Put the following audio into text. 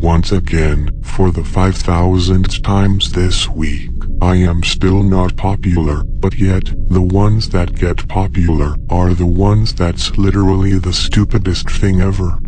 once again, for the 5000th times this week. I am still not popular, but yet, the ones that get popular are the ones that's literally the stupidest thing ever.